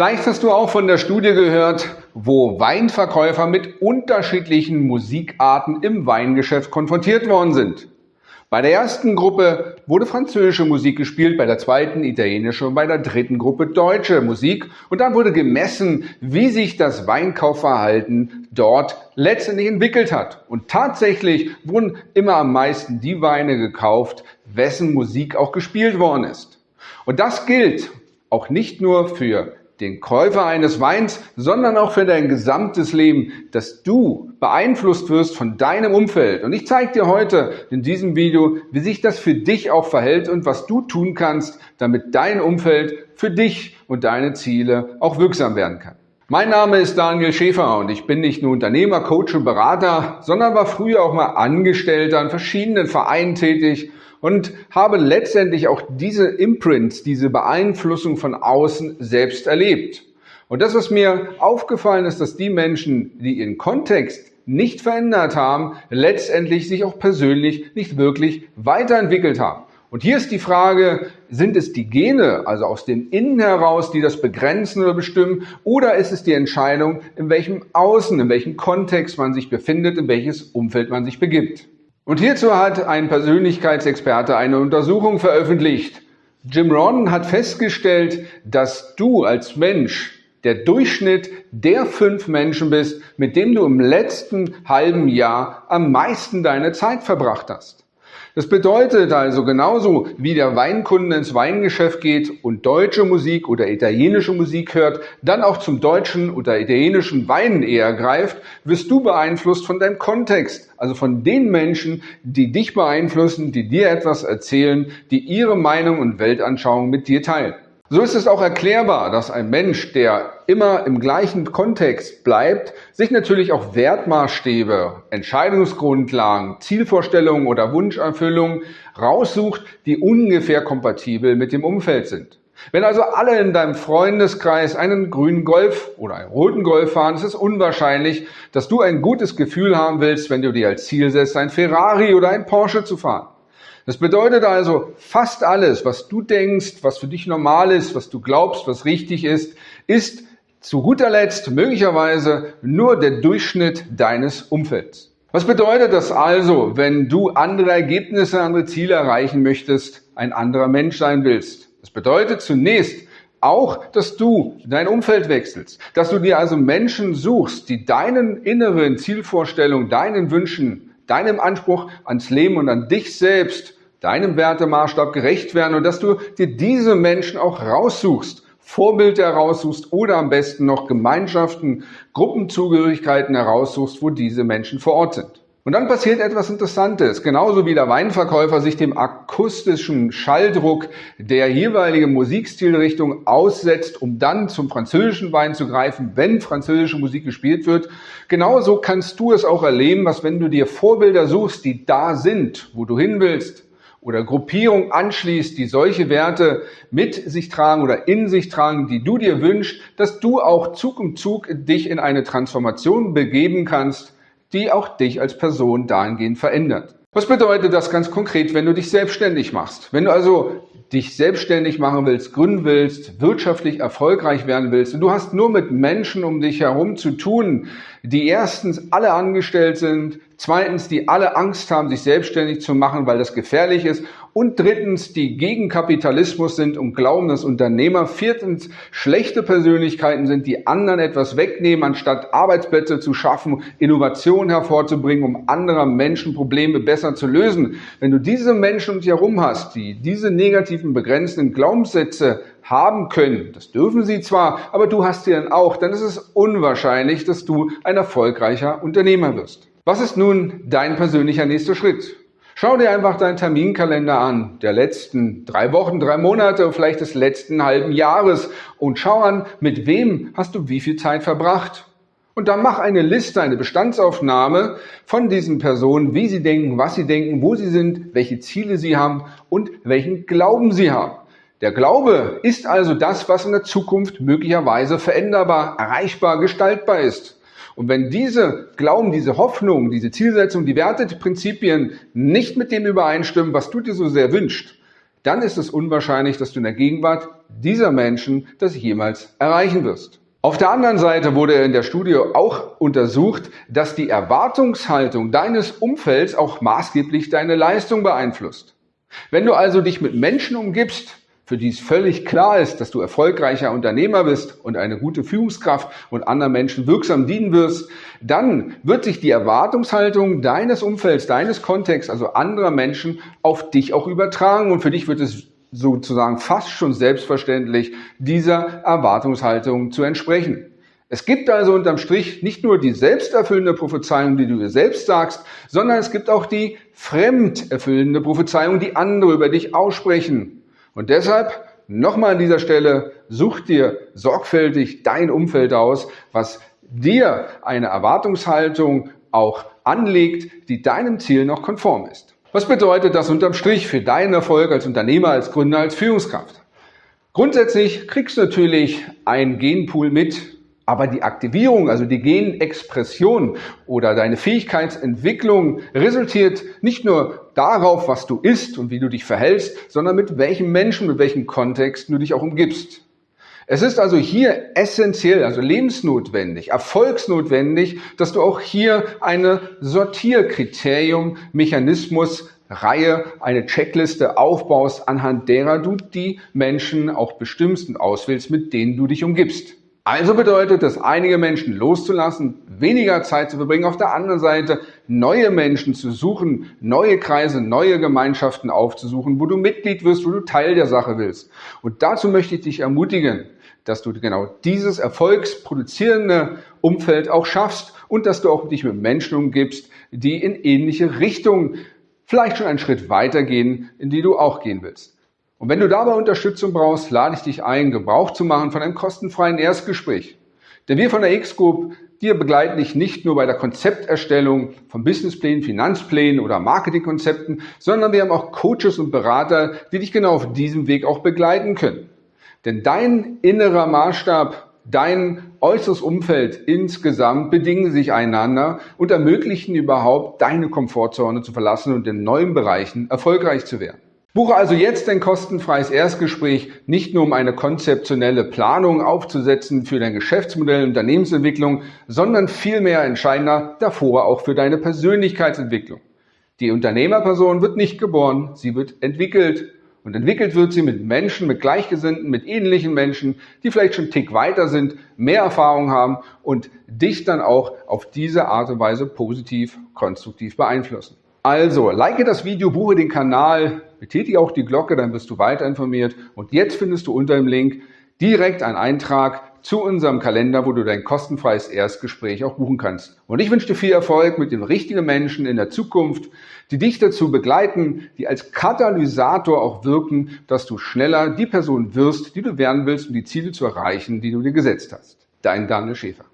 Vielleicht hast du auch von der Studie gehört, wo Weinverkäufer mit unterschiedlichen Musikarten im Weingeschäft konfrontiert worden sind. Bei der ersten Gruppe wurde französische Musik gespielt, bei der zweiten italienische und bei der dritten Gruppe deutsche Musik. Und dann wurde gemessen, wie sich das Weinkaufverhalten dort letztendlich entwickelt hat. Und tatsächlich wurden immer am meisten die Weine gekauft, wessen Musik auch gespielt worden ist. Und das gilt auch nicht nur für den Käufer eines Weins, sondern auch für dein gesamtes Leben, dass du beeinflusst wirst von deinem Umfeld. Und ich zeige dir heute in diesem Video, wie sich das für dich auch verhält und was du tun kannst, damit dein Umfeld für dich und deine Ziele auch wirksam werden kann. Mein Name ist Daniel Schäfer und ich bin nicht nur Unternehmer, Coach und Berater, sondern war früher auch mal Angestellter an verschiedenen Vereinen tätig und habe letztendlich auch diese Imprints, diese Beeinflussung von außen selbst erlebt. Und das, was mir aufgefallen ist, dass die Menschen, die ihren Kontext nicht verändert haben, letztendlich sich auch persönlich nicht wirklich weiterentwickelt haben. Und hier ist die Frage, sind es die Gene, also aus dem Innen heraus, die das begrenzen oder bestimmen, oder ist es die Entscheidung, in welchem Außen, in welchem Kontext man sich befindet, in welches Umfeld man sich begibt? Und hierzu hat ein Persönlichkeitsexperte eine Untersuchung veröffentlicht. Jim Rohn hat festgestellt, dass du als Mensch der Durchschnitt der fünf Menschen bist, mit denen du im letzten halben Jahr am meisten deine Zeit verbracht hast. Das bedeutet also genauso, wie der Weinkunde ins Weingeschäft geht und deutsche Musik oder italienische Musik hört, dann auch zum deutschen oder italienischen Wein eher greift, wirst du beeinflusst von deinem Kontext, also von den Menschen, die dich beeinflussen, die dir etwas erzählen, die ihre Meinung und Weltanschauung mit dir teilen. So ist es auch erklärbar, dass ein Mensch, der immer im gleichen Kontext bleibt, sich natürlich auch Wertmaßstäbe, Entscheidungsgrundlagen, Zielvorstellungen oder Wunscherfüllungen raussucht, die ungefähr kompatibel mit dem Umfeld sind. Wenn also alle in deinem Freundeskreis einen grünen Golf oder einen roten Golf fahren, ist es unwahrscheinlich, dass du ein gutes Gefühl haben willst, wenn du dir als Ziel setzt, ein Ferrari oder ein Porsche zu fahren. Das bedeutet also, fast alles, was du denkst, was für dich normal ist, was du glaubst, was richtig ist, ist zu guter Letzt möglicherweise nur der Durchschnitt deines Umfelds. Was bedeutet das also, wenn du andere Ergebnisse, andere Ziele erreichen möchtest, ein anderer Mensch sein willst? Das bedeutet zunächst auch, dass du dein Umfeld wechselst, dass du dir also Menschen suchst, die deinen inneren Zielvorstellungen, deinen Wünschen deinem Anspruch ans Leben und an dich selbst, deinem Wertemaßstab gerecht werden und dass du dir diese Menschen auch raussuchst, Vorbilder heraussuchst oder am besten noch Gemeinschaften, Gruppenzugehörigkeiten heraussuchst, wo diese Menschen vor Ort sind. Und dann passiert etwas Interessantes. Genauso wie der Weinverkäufer sich dem akustischen Schalldruck der jeweiligen Musikstilrichtung aussetzt, um dann zum französischen Wein zu greifen, wenn französische Musik gespielt wird. Genauso kannst du es auch erleben, was wenn du dir Vorbilder suchst, die da sind, wo du hin willst, oder Gruppierung anschließt, die solche Werte mit sich tragen oder in sich tragen, die du dir wünschst, dass du auch Zug um Zug dich in eine Transformation begeben kannst, die auch dich als Person dahingehend verändert. Was bedeutet das ganz konkret, wenn du dich selbstständig machst? Wenn du also dich selbstständig machen willst, gründen willst, wirtschaftlich erfolgreich werden willst und du hast nur mit Menschen um dich herum zu tun, die erstens alle angestellt sind, zweitens die alle Angst haben, sich selbstständig zu machen, weil das gefährlich ist und drittens die gegen Kapitalismus sind und glauben, dass Unternehmer viertens schlechte Persönlichkeiten sind, die anderen etwas wegnehmen, anstatt Arbeitsplätze zu schaffen, Innovationen hervorzubringen, um anderer Menschen Probleme besser zu lösen. Wenn du diese Menschen um dich herum hast, die diese negativen begrenzenden Glaubenssätze haben können. Das dürfen sie zwar, aber du hast sie dann auch. Dann ist es unwahrscheinlich, dass du ein erfolgreicher Unternehmer wirst. Was ist nun dein persönlicher nächster Schritt? Schau dir einfach deinen Terminkalender an, der letzten drei Wochen, drei Monate, vielleicht des letzten halben Jahres und schau an, mit wem hast du wie viel Zeit verbracht. Und dann mach eine Liste, eine Bestandsaufnahme von diesen Personen, wie sie denken, was sie denken, wo sie sind, welche Ziele sie haben und welchen Glauben sie haben. Der Glaube ist also das, was in der Zukunft möglicherweise veränderbar, erreichbar, gestaltbar ist. Und wenn diese Glauben, diese Hoffnung, diese Zielsetzung, die Werte, die Prinzipien nicht mit dem übereinstimmen, was du dir so sehr wünscht, dann ist es unwahrscheinlich, dass du in der Gegenwart dieser Menschen das jemals erreichen wirst. Auf der anderen Seite wurde in der Studie auch untersucht, dass die Erwartungshaltung deines Umfelds auch maßgeblich deine Leistung beeinflusst. Wenn du also dich mit Menschen umgibst, für die es völlig klar ist, dass du erfolgreicher Unternehmer bist und eine gute Führungskraft und anderen Menschen wirksam dienen wirst, dann wird sich die Erwartungshaltung deines Umfelds, deines Kontexts, also anderer Menschen auf dich auch übertragen und für dich wird es sozusagen fast schon selbstverständlich dieser Erwartungshaltung zu entsprechen. Es gibt also unterm Strich nicht nur die selbsterfüllende Prophezeiung, die du dir selbst sagst, sondern es gibt auch die fremderfüllende Prophezeiung, die andere über dich aussprechen. Und deshalb nochmal an dieser Stelle, such dir sorgfältig dein Umfeld aus, was dir eine Erwartungshaltung auch anlegt, die deinem Ziel noch konform ist. Was bedeutet das unterm Strich für deinen Erfolg als Unternehmer, als Gründer, als Führungskraft? Grundsätzlich kriegst du natürlich einen Genpool mit, aber die Aktivierung, also die Genexpression oder deine Fähigkeitsentwicklung resultiert nicht nur darauf, was du isst und wie du dich verhältst, sondern mit welchem Menschen, mit welchem Kontext du dich auch umgibst. Es ist also hier essentiell, also lebensnotwendig, erfolgsnotwendig, dass du auch hier eine Sortierkriterium, Mechanismus, Reihe, eine Checkliste aufbaust, anhand derer du die Menschen auch bestimmst und auswählst, mit denen du dich umgibst. Also bedeutet es, einige Menschen loszulassen, weniger Zeit zu verbringen, auf der anderen Seite neue Menschen zu suchen, neue Kreise, neue Gemeinschaften aufzusuchen, wo du Mitglied wirst, wo du Teil der Sache willst. Und dazu möchte ich dich ermutigen, dass du genau dieses erfolgsproduzierende Umfeld auch schaffst und dass du auch dich mit Menschen umgibst, die in ähnliche Richtungen vielleicht schon einen Schritt weitergehen, in die du auch gehen willst. Und wenn du dabei Unterstützung brauchst, lade ich dich ein, Gebrauch zu machen von einem kostenfreien Erstgespräch. Denn wir von der X-Group, wir begleiten dich nicht nur bei der Konzepterstellung von Businessplänen, Finanzplänen oder Marketingkonzepten, sondern wir haben auch Coaches und Berater, die dich genau auf diesem Weg auch begleiten können. Denn dein innerer Maßstab, dein äußeres Umfeld insgesamt bedingen sich einander und ermöglichen überhaupt, deine Komfortzone zu verlassen und in neuen Bereichen erfolgreich zu werden. Buche also jetzt ein kostenfreies Erstgespräch, nicht nur um eine konzeptionelle Planung aufzusetzen für dein Geschäftsmodell und Unternehmensentwicklung, sondern vielmehr entscheidender davor auch für deine Persönlichkeitsentwicklung. Die Unternehmerperson wird nicht geboren, sie wird entwickelt. Und entwickelt wird sie mit Menschen, mit Gleichgesinnten, mit ähnlichen Menschen, die vielleicht schon einen Tick weiter sind, mehr Erfahrung haben und dich dann auch auf diese Art und Weise positiv, konstruktiv beeinflussen. Also, like das Video, buche den Kanal, betätige auch die Glocke, dann wirst du weiter informiert. Und jetzt findest du unter dem Link direkt einen Eintrag zu unserem Kalender, wo du dein kostenfreies Erstgespräch auch buchen kannst. Und ich wünsche dir viel Erfolg mit den richtigen Menschen in der Zukunft, die dich dazu begleiten, die als Katalysator auch wirken, dass du schneller die Person wirst, die du werden willst, um die Ziele zu erreichen, die du dir gesetzt hast. Dein Daniel Schäfer.